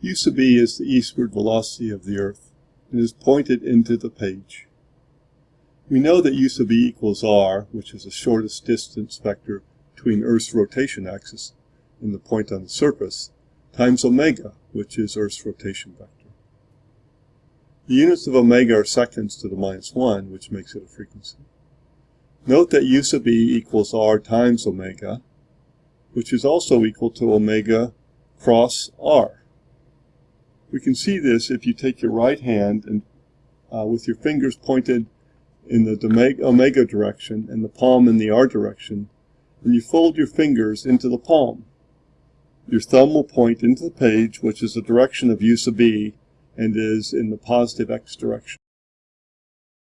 U sub b is the eastward velocity of the Earth and is pointed into the page. We know that U sub b equals r, which is the shortest distance vector between Earth's rotation axis and the point on the surface, times omega, which is Earth's rotation vector. The units of omega are seconds to the minus 1, which makes it a frequency. Note that U sub b equals r times omega, which is also equal to omega cross r. We can see this if you take your right hand and uh, with your fingers pointed in the omega direction and the palm in the r direction, and you fold your fingers into the palm. Your thumb will point into the page, which is the direction of u sub b, and is in the positive x direction.